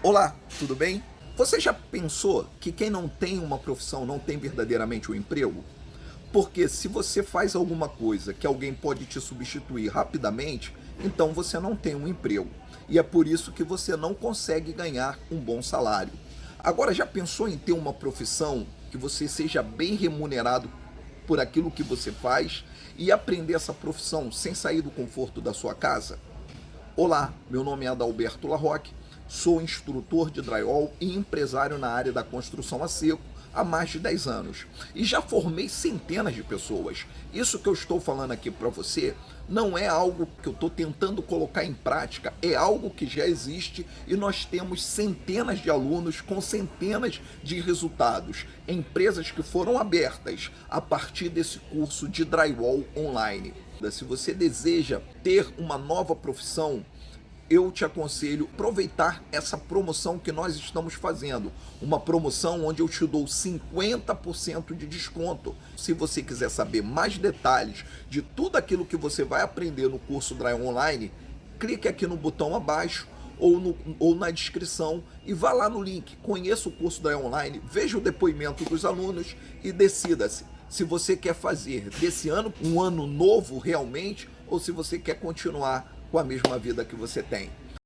Olá, tudo bem? Você já pensou que quem não tem uma profissão não tem verdadeiramente um emprego? Porque se você faz alguma coisa que alguém pode te substituir rapidamente, então você não tem um emprego. E é por isso que você não consegue ganhar um bom salário. Agora, já pensou em ter uma profissão que você seja bem remunerado por aquilo que você faz e aprender essa profissão sem sair do conforto da sua casa? Olá, meu nome é Adalberto Larroque Sou instrutor de drywall e empresário na área da construção a seco há mais de 10 anos e já formei centenas de pessoas. Isso que eu estou falando aqui para você não é algo que eu estou tentando colocar em prática, é algo que já existe e nós temos centenas de alunos com centenas de resultados, empresas que foram abertas a partir desse curso de drywall online. Se você deseja ter uma nova profissão, eu te aconselho aproveitar essa promoção que nós estamos fazendo. Uma promoção onde eu te dou 50% de desconto. Se você quiser saber mais detalhes de tudo aquilo que você vai aprender no curso Dry Online, clique aqui no botão abaixo ou, no, ou na descrição e vá lá no link. Conheça o curso Dry Online, veja o depoimento dos alunos e decida-se se você quer fazer desse ano um ano novo realmente ou se você quer continuar com a mesma vida que você tem.